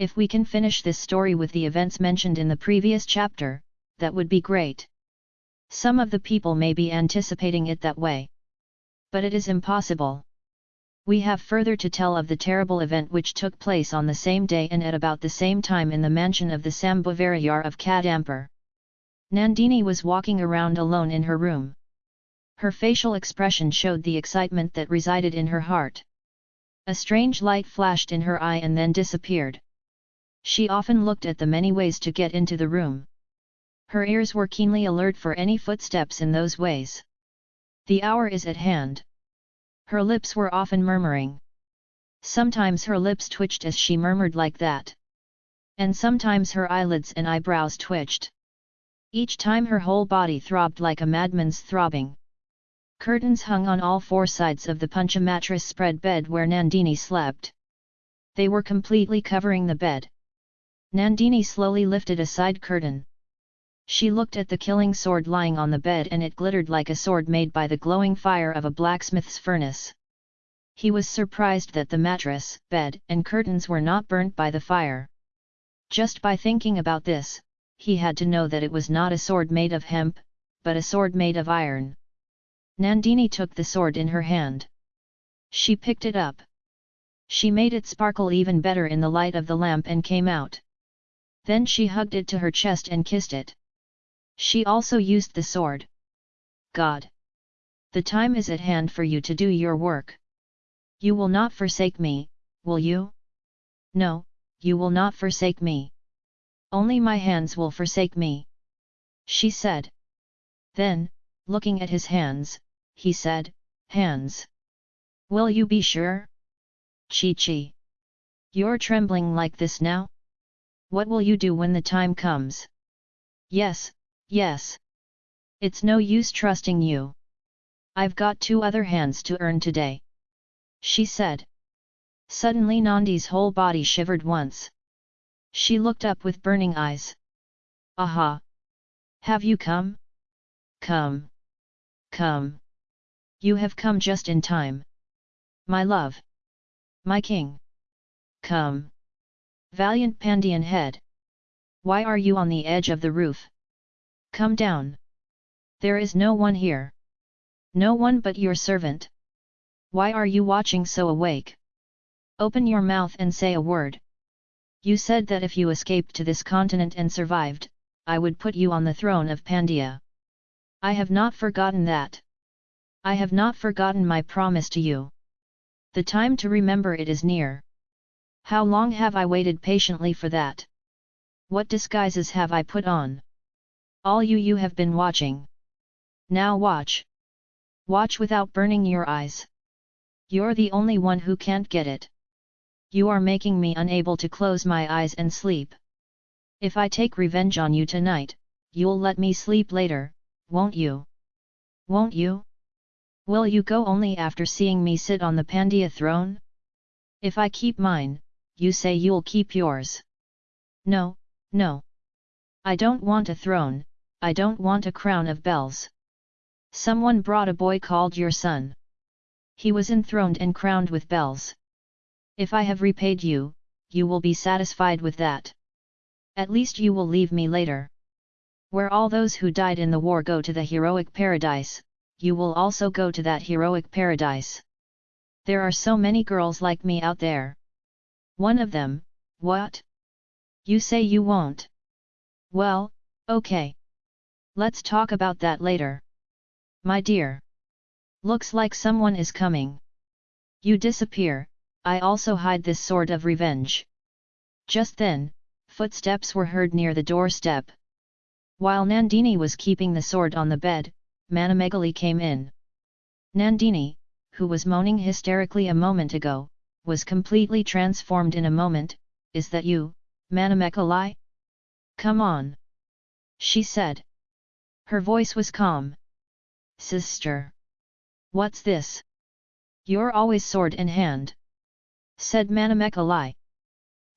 If we can finish this story with the events mentioned in the previous chapter, that would be great. Some of the people may be anticipating it that way. But it is impossible. We have further to tell of the terrible event which took place on the same day and at about the same time in the mansion of the Sambhavarayar of Kadampur. Nandini was walking around alone in her room. Her facial expression showed the excitement that resided in her heart. A strange light flashed in her eye and then disappeared. She often looked at the many ways to get into the room. Her ears were keenly alert for any footsteps in those ways. The hour is at hand. Her lips were often murmuring. Sometimes her lips twitched as she murmured like that. And sometimes her eyelids and eyebrows twitched. Each time her whole body throbbed like a madman's throbbing. Curtains hung on all four sides of the puncha mattress spread bed where Nandini slept. They were completely covering the bed. Nandini slowly lifted a side curtain. She looked at the killing sword lying on the bed and it glittered like a sword made by the glowing fire of a blacksmith's furnace. He was surprised that the mattress, bed and curtains were not burnt by the fire. Just by thinking about this, he had to know that it was not a sword made of hemp, but a sword made of iron. Nandini took the sword in her hand. She picked it up. She made it sparkle even better in the light of the lamp and came out. Then she hugged it to her chest and kissed it. She also used the sword. God! The time is at hand for you to do your work. You will not forsake me, will you? No, you will not forsake me. Only my hands will forsake me. She said. Then, looking at his hands, he said, Hands. Will you be sure? Chi Chi. You're trembling like this now? What will you do when the time comes? Yes, Yes. It's no use trusting you. I've got two other hands to earn today. She said. Suddenly Nandi's whole body shivered once. She looked up with burning eyes. Aha! Have you come? Come! Come! You have come just in time. My love! My king! Come! Valiant Pandian head! Why are you on the edge of the roof? Come down. There is no one here. No one but your servant. Why are you watching so awake? Open your mouth and say a word. You said that if you escaped to this continent and survived, I would put you on the throne of Pandya. I have not forgotten that. I have not forgotten my promise to you. The time to remember it is near. How long have I waited patiently for that? What disguises have I put on? All you you have been watching. Now watch. Watch without burning your eyes. You're the only one who can't get it. You are making me unable to close my eyes and sleep. If I take revenge on you tonight, you'll let me sleep later, won't you? Won't you? Will you go only after seeing me sit on the Pandya throne? If I keep mine, you say you'll keep yours. No, no. I don't want a throne, I don't want a crown of bells. Someone brought a boy called your son. He was enthroned and crowned with bells. If I have repaid you, you will be satisfied with that. At least you will leave me later. Where all those who died in the war go to the heroic paradise, you will also go to that heroic paradise. There are so many girls like me out there. One of them, what? You say you won't. Well, okay. Let's talk about that later. My dear. Looks like someone is coming. You disappear, I also hide this sword of revenge. Just then, footsteps were heard near the doorstep. While Nandini was keeping the sword on the bed, Manamekalai came in. Nandini, who was moaning hysterically a moment ago, was completely transformed in a moment, is that you, Manamekalai? Come on! She said. Her voice was calm. Sister! What's this? You're always sword in hand. Said Manamekalai.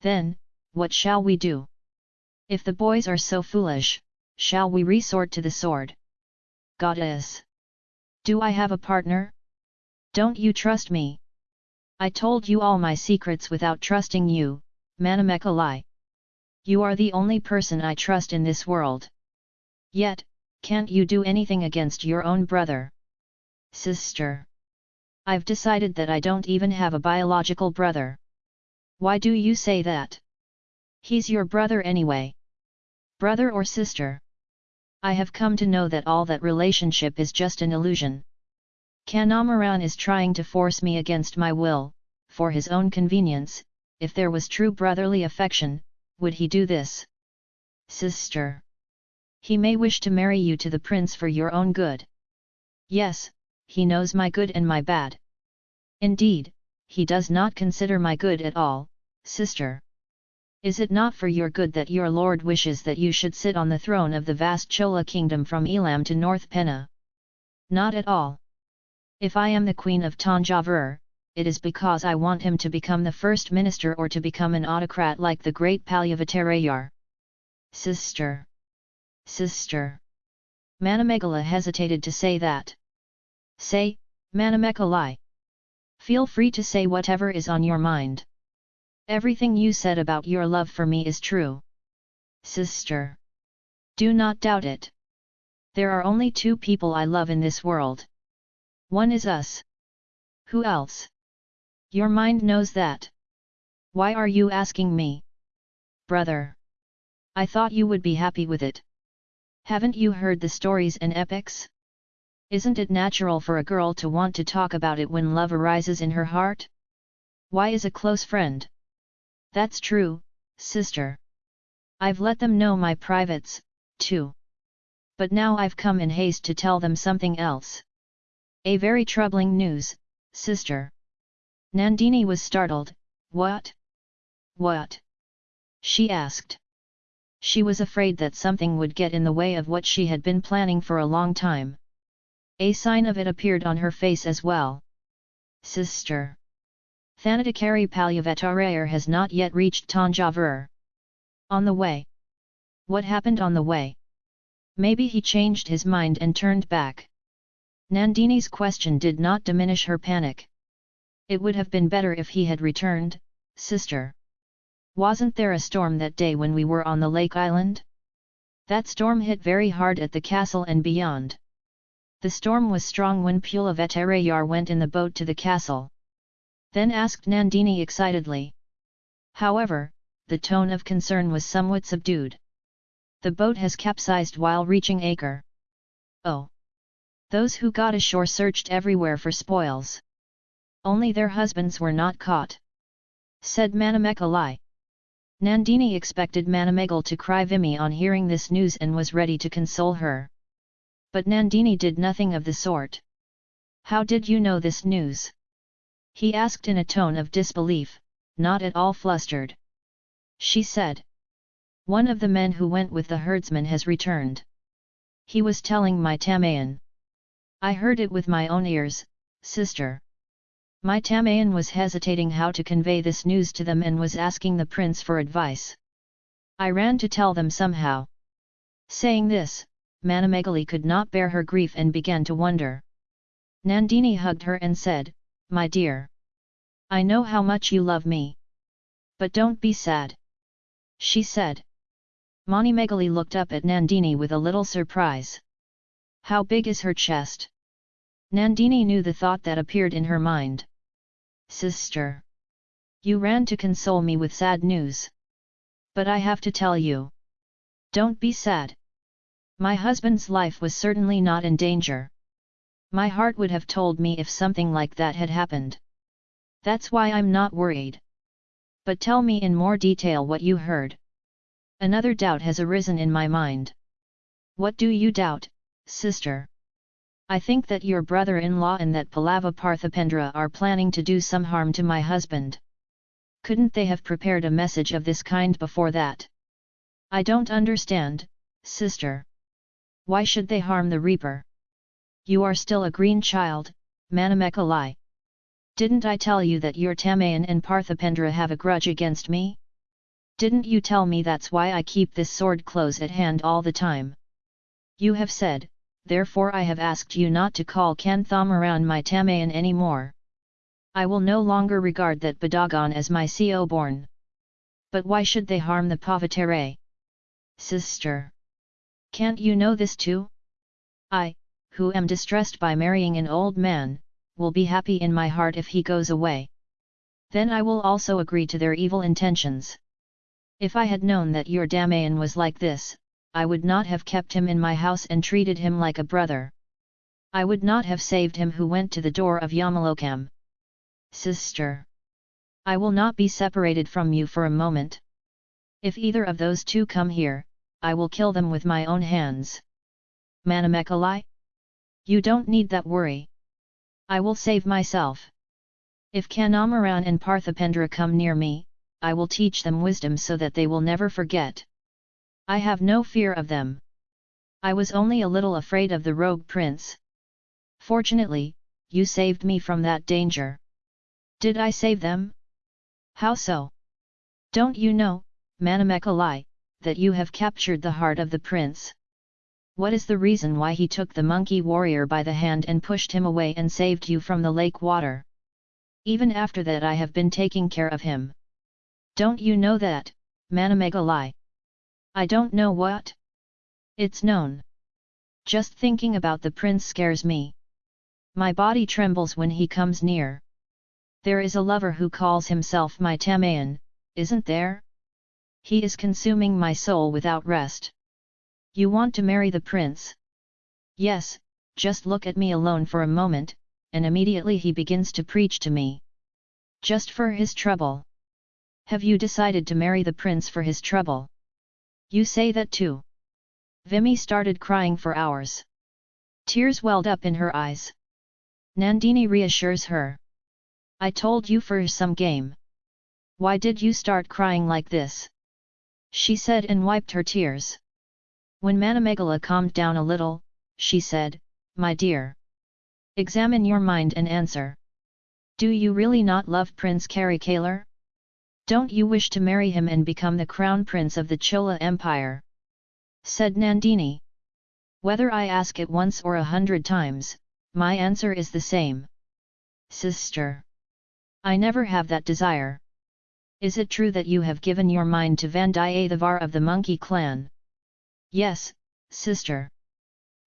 Then, what shall we do? If the boys are so foolish, shall we resort to the sword? Goddess! Do I have a partner? Don't you trust me? I told you all my secrets without trusting you, Manamekalai. You are the only person I trust in this world. Yet, can't you do anything against your own brother? Sister. I've decided that I don't even have a biological brother. Why do you say that? He's your brother anyway. Brother or sister? I have come to know that all that relationship is just an illusion. Kanthamaran is trying to force me against my will, for his own convenience, if there was true brotherly affection, would he do this? Sister. He may wish to marry you to the prince for your own good. Yes, he knows my good and my bad. Indeed, he does not consider my good at all, sister. Is it not for your good that your lord wishes that you should sit on the throne of the vast Chola kingdom from Elam to North Penna? Not at all. If I am the queen of Tanjavur, it is because I want him to become the first minister or to become an autocrat like the great Palyavattarayar. Sister. Sister. Manamekalai hesitated to say that. Say, Manamekalai. Feel free to say whatever is on your mind. Everything you said about your love for me is true. Sister. Do not doubt it. There are only two people I love in this world. One is us. Who else? Your mind knows that. Why are you asking me? Brother! I thought you would be happy with it. Haven't you heard the stories and epics? Isn't it natural for a girl to want to talk about it when love arises in her heart? Why is a close friend? That's true, sister. I've let them know my privates, too. But now I've come in haste to tell them something else. A very troubling news, sister. Nandini was startled, what? What? She asked. She was afraid that something would get in the way of what she had been planning for a long time. A sign of it appeared on her face as well. Sister. Thanadakari Palyavattarayar has not yet reached Tanjavur. On the way. What happened on the way? Maybe he changed his mind and turned back. Nandini's question did not diminish her panic. It would have been better if he had returned, sister. Wasn't there a storm that day when we were on the lake island? That storm hit very hard at the castle and beyond. The storm was strong when Pulavetarayar went in the boat to the castle. Then asked Nandini excitedly. However, the tone of concern was somewhat subdued. The boat has capsized while reaching Acre. Oh! Those who got ashore searched everywhere for spoils. Only their husbands were not caught. Said Manamekalai. Nandini expected Manamegal to cry Vimy on hearing this news and was ready to console her. But Nandini did nothing of the sort. How did you know this news? He asked in a tone of disbelief, not at all flustered. She said. One of the men who went with the herdsman has returned. He was telling my Tamayan. I heard it with my own ears, sister. My Tamayan was hesitating how to convey this news to them and was asking the prince for advice. I ran to tell them somehow. Saying this, Manamekalai could not bear her grief and began to wonder. Nandini hugged her and said, My dear. I know how much you love me. But don't be sad. She said. Megali looked up at Nandini with a little surprise. How big is her chest? Nandini knew the thought that appeared in her mind. Sister! You ran to console me with sad news. But I have to tell you. Don't be sad. My husband's life was certainly not in danger. My heart would have told me if something like that had happened. That's why I'm not worried. But tell me in more detail what you heard. Another doubt has arisen in my mind. What do you doubt, sister? I think that your brother-in-law and that Pallava Parthipendra are planning to do some harm to my husband. Couldn't they have prepared a message of this kind before that? I don't understand, sister. Why should they harm the reaper? You are still a green child, Manamekalai. Didn't I tell you that your Tamayan and Parthipendra have a grudge against me? Didn't you tell me that's why I keep this sword close at hand all the time? You have said, therefore I have asked you not to call Kanthamaran my Tamayan any more. I will no longer regard that Badagon as my CO born. But why should they harm the Pavatere? Sister! Can't you know this too? I, who am distressed by marrying an old man, will be happy in my heart if he goes away. Then I will also agree to their evil intentions. If I had known that your Damayan was like this, I would not have kept him in my house and treated him like a brother. I would not have saved him who went to the door of Yamalokam. Sister! I will not be separated from you for a moment. If either of those two come here, I will kill them with my own hands. Manamekalai? You don't need that worry. I will save myself. If Kanthamaran and Parthipendra come near me, I will teach them wisdom so that they will never forget. I have no fear of them. I was only a little afraid of the rogue prince. Fortunately, you saved me from that danger. Did I save them? How so? Don't you know, Manamekalai, that you have captured the heart of the prince? What is the reason why he took the monkey warrior by the hand and pushed him away and saved you from the lake water? Even after that I have been taking care of him. Don't you know that, Manamekalai? I don't know what? It's known. Just thinking about the prince scares me. My body trembles when he comes near. There is a lover who calls himself my Tamayan, isn't there? He is consuming my soul without rest. You want to marry the prince? Yes, just look at me alone for a moment, and immediately he begins to preach to me. Just for his trouble. Have you decided to marry the prince for his trouble? You say that too. Vimy started crying for hours. Tears welled up in her eyes. Nandini reassures her. I told you for some game. Why did you start crying like this? She said and wiped her tears. When Manamekalai calmed down a little, she said, My dear. Examine your mind and answer. Do you really not love Prince Karikalar? Don't you wish to marry him and become the crown prince of the Chola Empire? Said Nandini. Whether I ask it once or a hundred times, my answer is the same. Sister. I never have that desire. Is it true that you have given your mind to Vandiyathevar of the monkey clan? Yes, sister.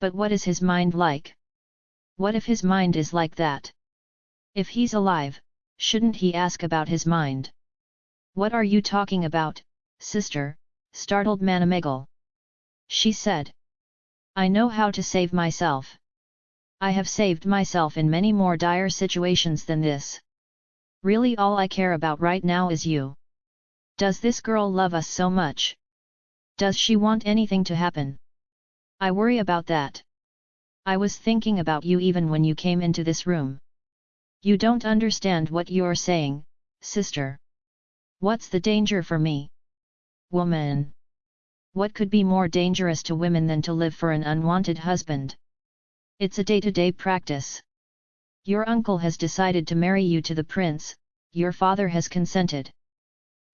But what is his mind like? What if his mind is like that? If he's alive, shouldn't he ask about his mind? What are you talking about, sister? startled Manamegal. She said. I know how to save myself. I have saved myself in many more dire situations than this. Really all I care about right now is you. Does this girl love us so much? Does she want anything to happen? I worry about that. I was thinking about you even when you came into this room. You don't understand what you're saying, sister. What's the danger for me? Woman! What could be more dangerous to women than to live for an unwanted husband? It's a day-to-day -day practice. Your uncle has decided to marry you to the prince, your father has consented.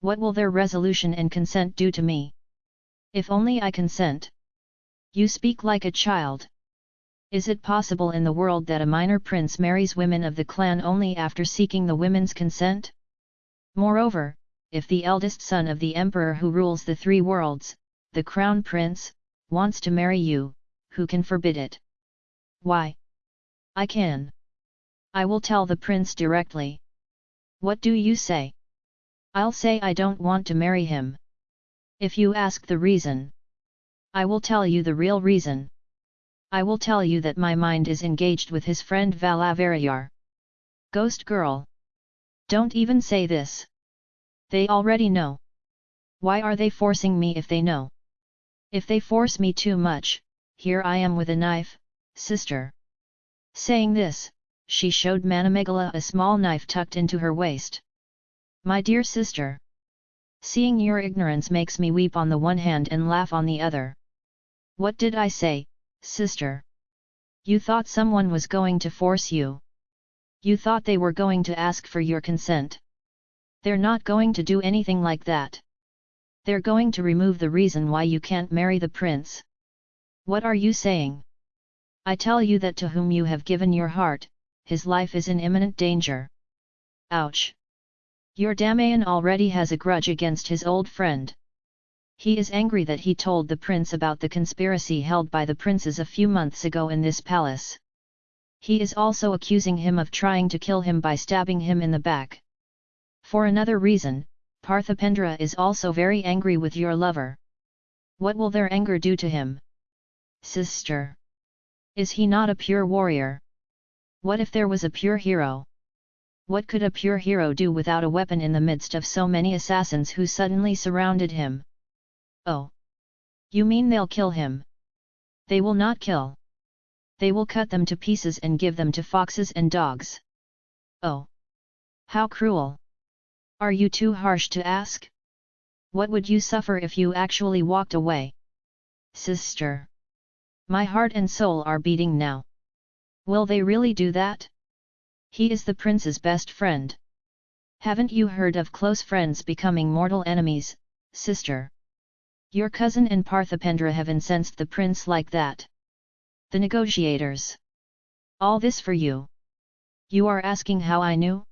What will their resolution and consent do to me? If only I consent. You speak like a child. Is it possible in the world that a minor prince marries women of the clan only after seeking the women's consent? Moreover, if the eldest son of the emperor who rules the three worlds, the crown prince, wants to marry you, who can forbid it? Why? I can. I will tell the prince directly. What do you say? I'll say I don't want to marry him. If you ask the reason, I will tell you the real reason. I will tell you that my mind is engaged with his friend Valavarayar. Ghost girl. Don't even say this. They already know. Why are they forcing me if they know? If they force me too much, here I am with a knife, sister. Saying this, she showed Manamekalai a small knife tucked into her waist. My dear sister! Seeing your ignorance makes me weep on the one hand and laugh on the other. What did I say, sister? You thought someone was going to force you. You thought they were going to ask for your consent. They're not going to do anything like that. They're going to remove the reason why you can't marry the prince. What are you saying? I tell you that to whom you have given your heart, his life is in imminent danger. Ouch! Your Damayan already has a grudge against his old friend. He is angry that he told the prince about the conspiracy held by the princes a few months ago in this palace. He is also accusing him of trying to kill him by stabbing him in the back. For another reason, Parthipendra is also very angry with your lover. What will their anger do to him? Sister! Is he not a pure warrior? What if there was a pure hero? What could a pure hero do without a weapon in the midst of so many assassins who suddenly surrounded him? Oh! You mean they'll kill him? They will not kill. They will cut them to pieces and give them to foxes and dogs. Oh! How cruel! Are you too harsh to ask? What would you suffer if you actually walked away? Sister! My heart and soul are beating now. Will they really do that? He is the prince's best friend. Haven't you heard of close friends becoming mortal enemies, sister? Your cousin and Parthipendra have incensed the prince like that. The negotiators. All this for you. You are asking how I knew?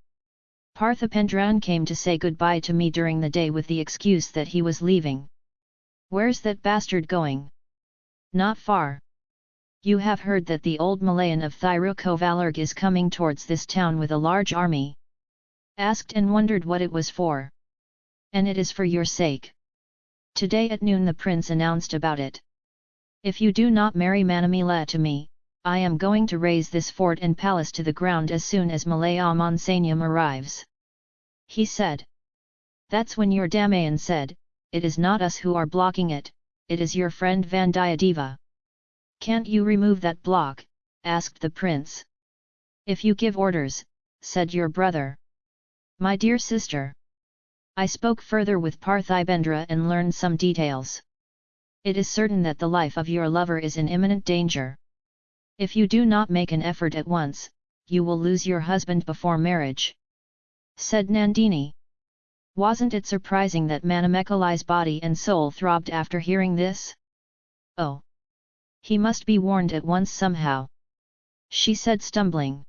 Parthipendran came to say goodbye to me during the day with the excuse that he was leaving. Where's that bastard going? Not far. You have heard that the old Malayan of Thirukovalur is coming towards this town with a large army. Asked and wondered what it was for. And it is for your sake. Today at noon the prince announced about it. If you do not marry Manamila to me, I am going to raze this fort and palace to the ground as soon as Malaya Monsanium arrives. He said. That's when your Damayan said, it is not us who are blocking it, it is your friend Vandiyadeva. Can't you remove that block? asked the prince. If you give orders, said your brother. My dear sister. I spoke further with Parthibendra and learned some details. It is certain that the life of your lover is in imminent danger. If you do not make an effort at once, you will lose your husband before marriage. Said Nandini. Wasn't it surprising that Manamekalai's body and soul throbbed after hearing this? Oh! He must be warned at once somehow. She said stumbling.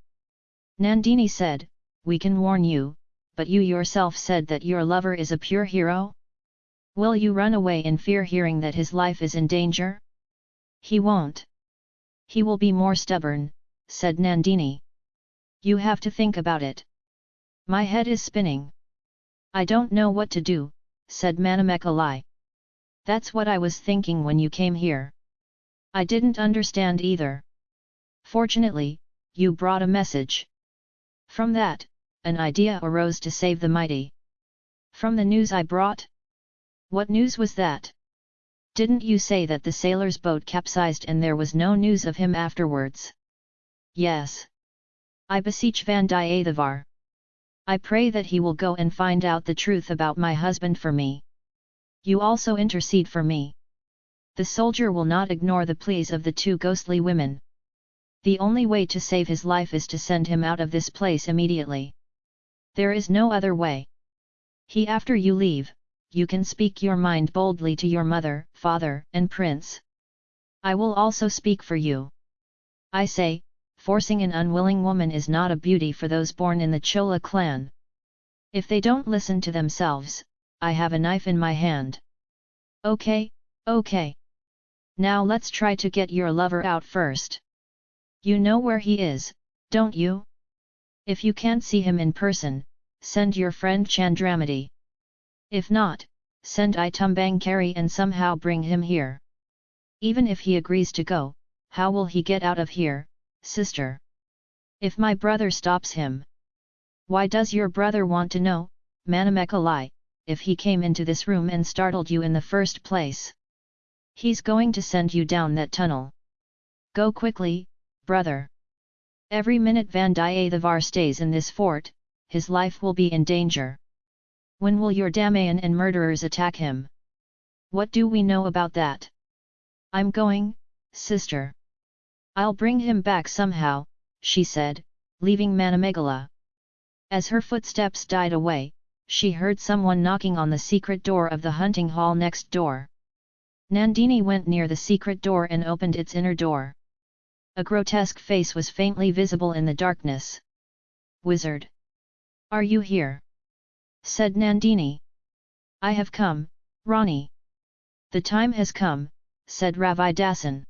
Nandini said, We can warn you, but you yourself said that your lover is a pure hero? Will you run away in fear hearing that his life is in danger? He won't. He will be more stubborn, said Nandini. You have to think about it. My head is spinning. I don't know what to do, said Manamekalai. That's what I was thinking when you came here. I didn't understand either. Fortunately, you brought a message. From that, an idea arose to save the mighty. From the news I brought? What news was that? Didn't you say that the sailor's boat capsized and there was no news of him afterwards? Yes. I beseech Vandiyathevar. I pray that he will go and find out the truth about my husband for me. You also intercede for me. The soldier will not ignore the pleas of the two ghostly women. The only way to save his life is to send him out of this place immediately. There is no other way. He after you leave, you can speak your mind boldly to your mother, father, and prince. I will also speak for you. I say, forcing an unwilling woman is not a beauty for those born in the Chola clan. If they don't listen to themselves, I have a knife in my hand. Okay, okay. Now let's try to get your lover out first. You know where he is, don't you? If you can't see him in person, send your friend Chandramati. If not, send I Tumbangkari and somehow bring him here. Even if he agrees to go, how will he get out of here, sister? If my brother stops him. Why does your brother want to know, Manamekalai, if he came into this room and startled you in the first place? He's going to send you down that tunnel. Go quickly, brother. Every minute Vandiyathevar stays in this fort, his life will be in danger. When will your Damayan and murderers attack him? What do we know about that? I'm going, sister. I'll bring him back somehow, she said, leaving Manamekalai. As her footsteps died away, she heard someone knocking on the secret door of the hunting hall next door. Nandini went near the secret door and opened its inner door. A grotesque face was faintly visible in the darkness. Wizard! Are you here? Said Nandini. I have come, Rani. The time has come, said Ravi Dasan.